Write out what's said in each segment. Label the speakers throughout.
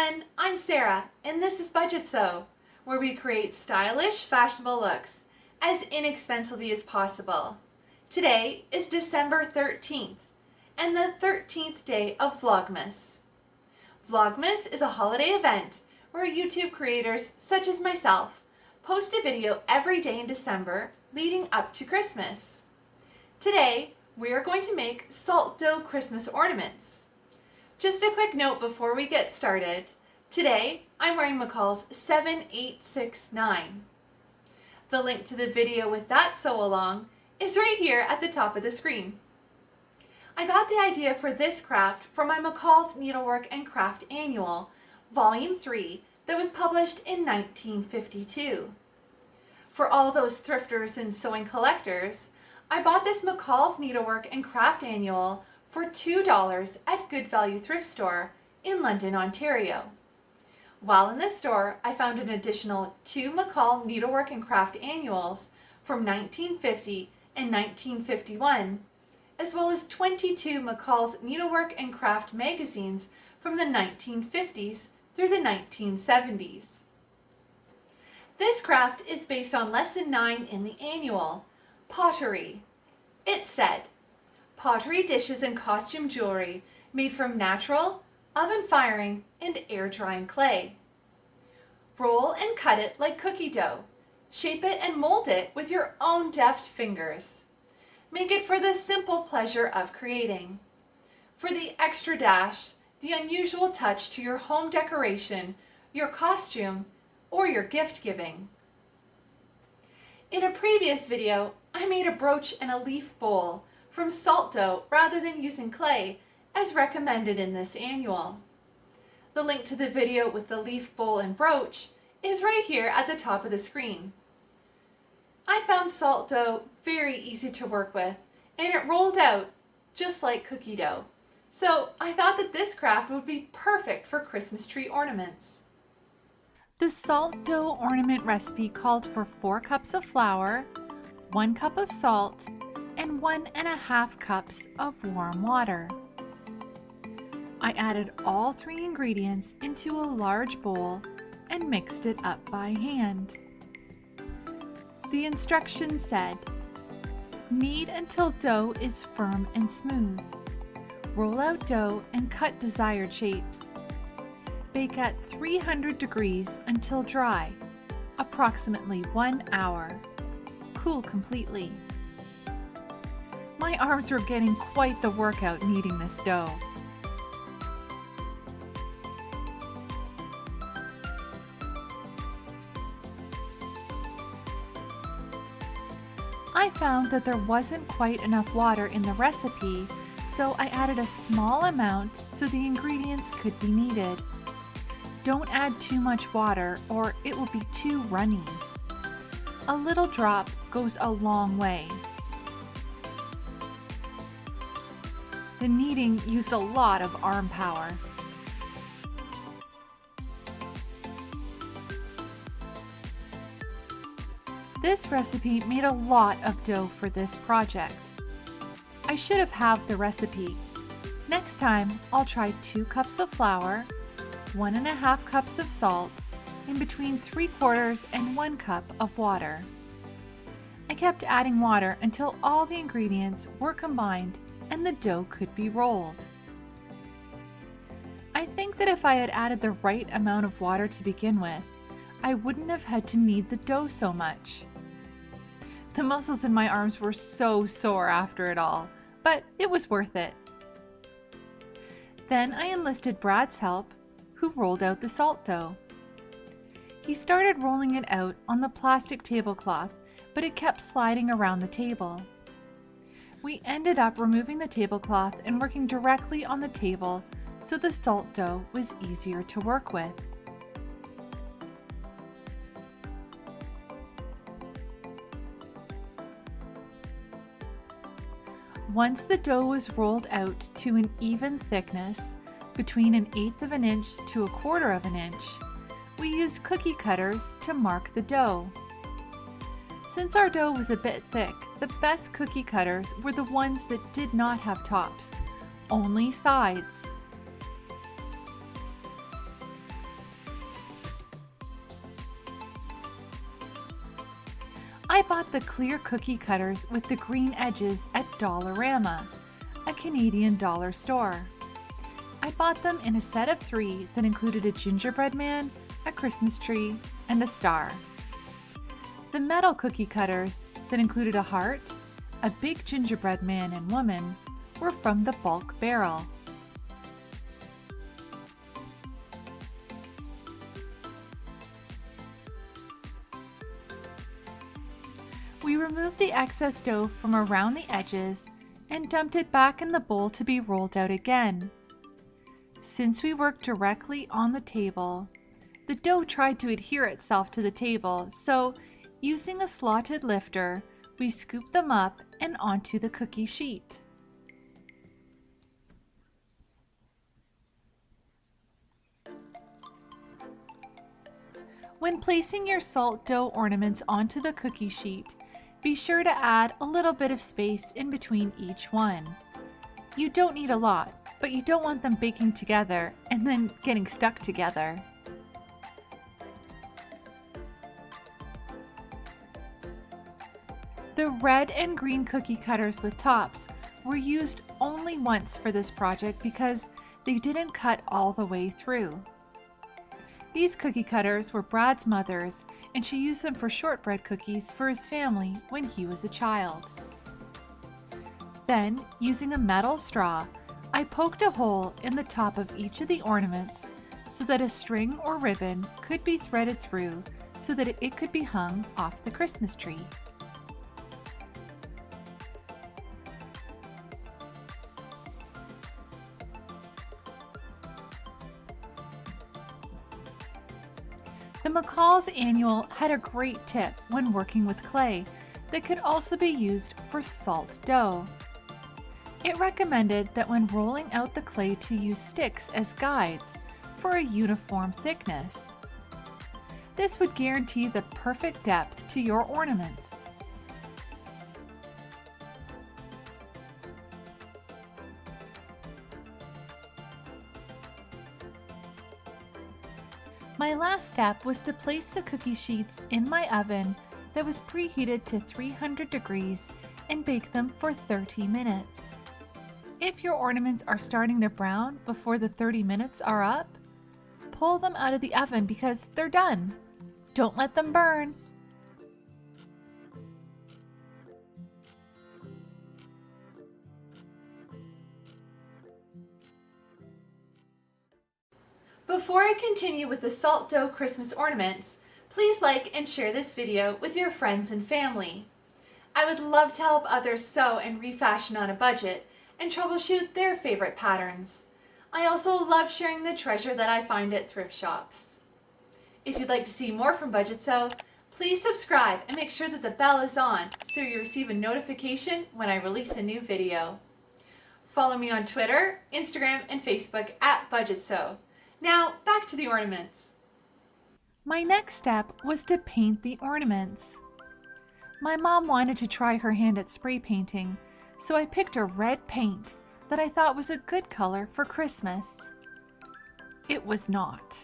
Speaker 1: everyone, I'm Sarah and this is Budget Sew, where we create stylish, fashionable looks as inexpensively as possible. Today is December 13th and the 13th day of Vlogmas. Vlogmas is a holiday event where YouTube creators such as myself post a video every day in December leading up to Christmas. Today, we are going to make salt dough Christmas ornaments. Just a quick note before we get started. Today, I'm wearing McCall's 7869. The link to the video with that sew along is right here at the top of the screen. I got the idea for this craft from my McCall's Needlework and Craft Annual, Volume 3, that was published in 1952. For all those thrifters and sewing collectors, I bought this McCall's Needlework and Craft Annual for $2 at Good Value Thrift Store in London, Ontario. While in this store, I found an additional two McCall Needlework and Craft Annuals from 1950 and 1951, as well as 22 McCall's Needlework and Craft magazines from the 1950s through the 1970s. This craft is based on Lesson 9 in the annual, Pottery. It said, pottery dishes and costume jewelry made from natural, oven firing, and air drying clay. Roll and cut it like cookie dough. Shape it and mold it with your own deft fingers. Make it for the simple pleasure of creating. For the extra dash, the unusual touch to your home decoration, your costume, or your gift giving. In a previous video, I made a brooch and a leaf bowl from salt dough rather than using clay as recommended in this annual. The link to the video with the leaf bowl and brooch is right here at the top of the screen. I found salt dough very easy to work with and it rolled out just like cookie dough. So I thought that this craft would be perfect for Christmas tree ornaments.
Speaker 2: The salt dough ornament recipe called for 4 cups of flour, 1 cup of salt, and one and a half cups of warm water. I added all three ingredients into a large bowl and mixed it up by hand. The instructions said, knead until dough is firm and smooth. Roll out dough and cut desired shapes. Bake at 300 degrees until dry, approximately one hour. Cool completely. My arms were getting quite the workout kneading this dough. I found that there wasn't quite enough water in the recipe, so I added a small amount so the ingredients could be kneaded. Don't add too much water or it will be too runny. A little drop goes a long way. The kneading used a lot of arm power. This recipe made a lot of dough for this project. I should have halved the recipe. Next time, I'll try 2 cups of flour, 1 and a half cups of salt, and between 3 quarters and 1 cup of water. I kept adding water until all the ingredients were combined and the dough could be rolled. I think that if I had added the right amount of water to begin with, I wouldn't have had to knead the dough so much. The muscles in my arms were so sore after it all, but it was worth it. Then I enlisted Brad's help, who rolled out the salt dough. He started rolling it out on the plastic tablecloth, but it kept sliding around the table. We ended up removing the tablecloth and working directly on the table so the salt dough was easier to work with. Once the dough was rolled out to an even thickness, between an eighth of an inch to a quarter of an inch, we used cookie cutters to mark the dough. Since our dough was a bit thick, the best cookie cutters were the ones that did not have tops, only sides. I bought the clear cookie cutters with the green edges at Dollarama, a Canadian dollar store. I bought them in a set of three that included a gingerbread man, a Christmas tree, and a star. The metal cookie cutters that included a heart, a big gingerbread man and woman, were from the Bulk Barn. Removed the excess dough from around the edges and dumped it back in the bowl to be rolled out again. Since we worked directly on the table, the dough tried to adhere itself to the table, so using a slotted lifter, we scooped them up and onto the cookie sheet. When placing your salt dough ornaments onto the cookie sheet, be sure to add a little bit of space in between each one. You don't need a lot, but you don't want them baking together and then getting stuck together. The red and green cookie cutters with tops were used only once for this project because they didn't cut all the way through. These cookie cutters were Brad's mother's and she used them for shortbread cookies for his family when he was a child. Then, using a metal straw, I poked a hole in the top of each of the ornaments so that a string or ribbon could be threaded through so that it could be hung off the Christmas tree. The McCall's Annual had a great tip when working with clay that could also be used for salt dough. It recommended that when rolling out the clay to use sticks as guides for a uniform thickness. This would guarantee the perfect depth to your ornaments. My last step was to place the cookie sheets in my oven that was preheated to 300 degrees and bake them for 30 minutes. If your ornaments are starting to brown before the 30 minutes are up, pull them out of the oven because they're done. Don't let them burn.
Speaker 1: Before I continue with the salt dough Christmas ornaments, please like and share this video with your friends and family. I would love to help others sew and refashion on a budget and troubleshoot their favorite patterns. I also love sharing the treasure that I find at thrift shops. If you'd like to see more from Budget Sew, please subscribe and make sure that the bell is on so you receive a notification when I release a new video. Follow me on Twitter, Instagram, and Facebook at Budget Sew. Now back to the ornaments.
Speaker 2: My next step was to paint the ornaments. My mom wanted to try her hand at spray painting, so I picked a red paint that I thought was a good color for Christmas. It was not.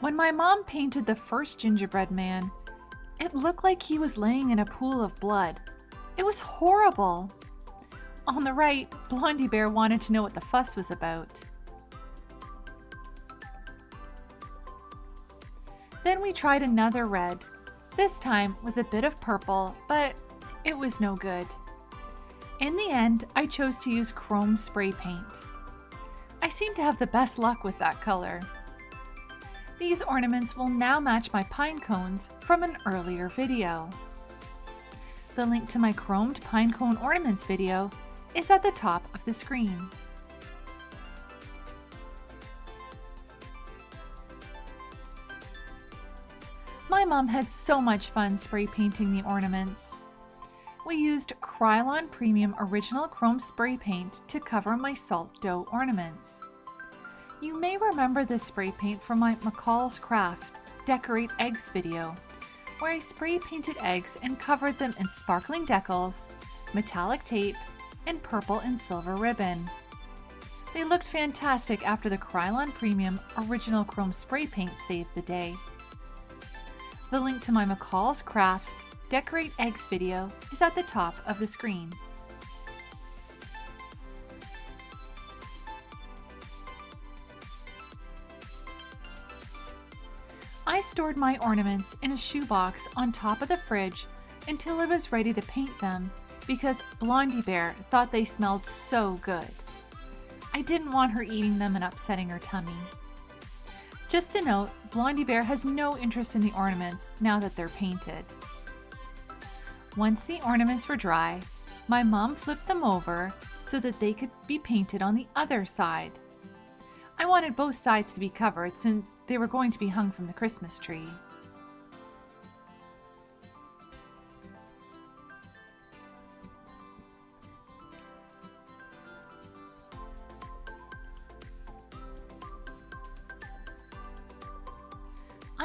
Speaker 2: When my mom painted the first gingerbread man, it looked like he was laying in a pool of blood. It was horrible. On the right, Blondie Bear wanted to know what the fuss was about. Then we tried another red, this time with a bit of purple, but it was no good. In the end, I chose to use chrome spray paint. I seem to have the best luck with that color. These ornaments will now match my pine cones from an earlier video. The link to my chromed pine cone ornaments video is at the top of the screen. My mom had so much fun spray painting the ornaments. We used Krylon Premium Original Chrome Spray Paint to cover my salt dough ornaments. You may remember this spray paint from my McCall's Craft Decorate Eggs video, where I spray painted eggs and covered them in sparkling decals, metallic tape, and purple and silver ribbon. They looked fantastic after the Krylon Premium Original Chrome Spray Paint saved the day. The link to my McCall's Crafts Decorate Eggs video is at the top of the screen. I stored my ornaments in a shoebox on top of the fridge until I was ready to paint them because Blondie Bear thought they smelled so good. I didn't want her eating them and upsetting her tummy. Just a note, Blondie Bear has no interest in the ornaments now that they're painted. Once the ornaments were dry, my mom flipped them over so that they could be painted on the other side. I wanted both sides to be covered since they were going to be hung from the Christmas tree.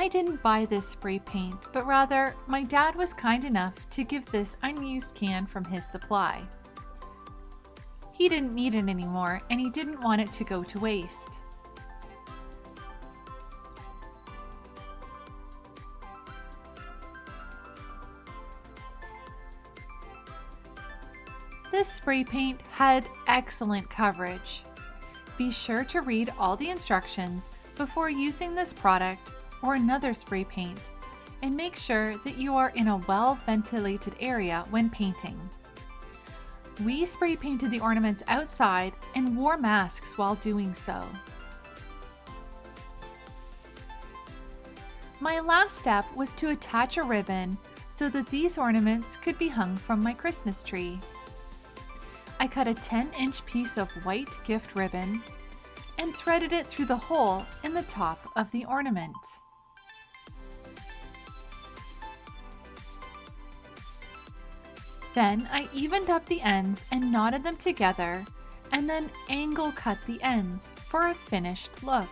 Speaker 2: I didn't buy this spray paint, but rather my dad was kind enough to give this unused can from his supply. He didn't need it anymore and he didn't want it to go to waste. This spray paint had excellent coverage. Be sure to read all the instructions before using this product or another spray paint and make sure that you are in a well ventilated area when painting. We spray painted the ornaments outside and wore masks while doing so. My last step was to attach a ribbon so that these ornaments could be hung from my Christmas tree. I cut a 10 inch piece of white gift ribbon and threaded it through the hole in the top of the ornament. Then I evened up the ends and knotted them together and then angle cut the ends for a finished look.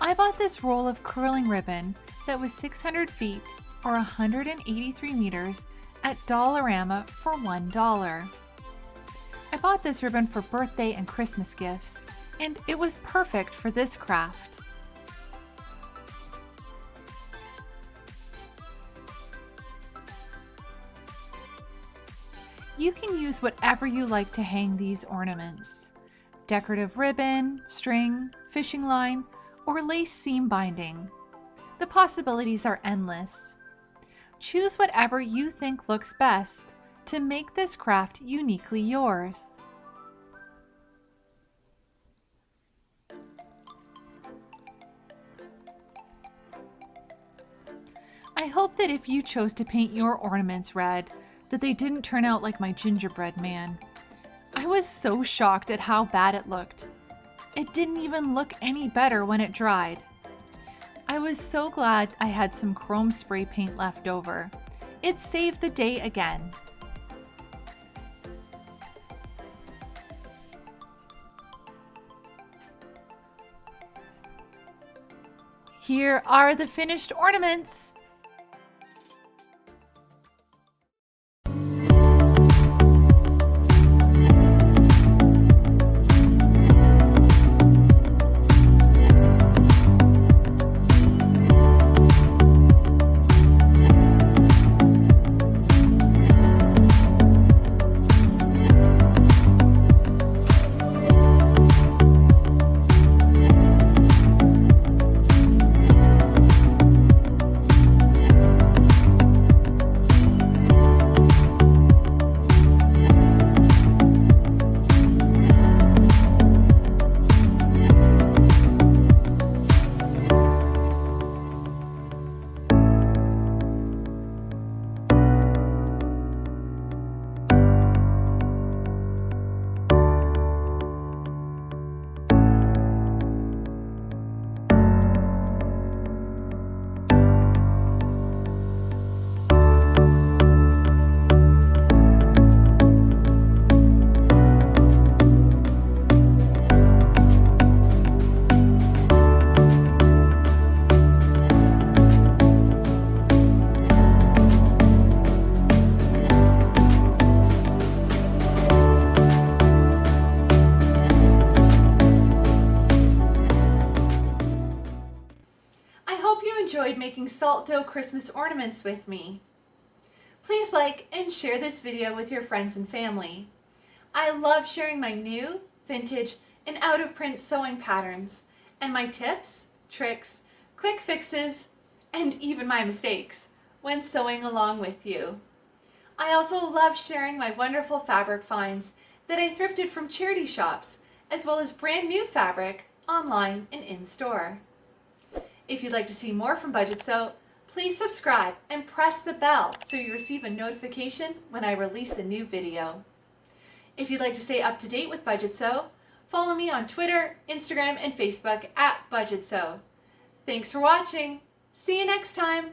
Speaker 2: I bought this roll of curling ribbon that was 600 feet or 183 meters at Dollarama for $1. I bought this ribbon for birthday and Christmas gifts and it was perfect for this craft. You can use whatever you like to hang these ornaments. Decorative ribbon, string, fishing line, or lace seam binding. The possibilities are endless. Choose whatever you think looks best to make this craft uniquely yours. I hope that if you chose to paint your ornaments red, that they didn't turn out like my gingerbread man. I was so shocked at how bad it looked. It didn't even look any better when it dried. I was so glad I had some chrome spray paint left over. It saved the day again. Here are the finished ornaments.
Speaker 1: Making salt dough Christmas ornaments with me. Please like and share this video with your friends and family. I love sharing my new, vintage, and out of print sewing patterns and my tips, tricks, quick fixes, and even my mistakes when sewing along with you. I also love sharing my wonderful fabric finds that I thrifted from charity shops, as well as brand new fabric online and in store. If you'd like to see more from Budget Sew, please subscribe and press the bell so you receive a notification when I release a new video. If you'd like to stay up to date with Budget Sew, follow me on Twitter, Instagram, and Facebook at Budget Sew. Thanks for watching. See you next time.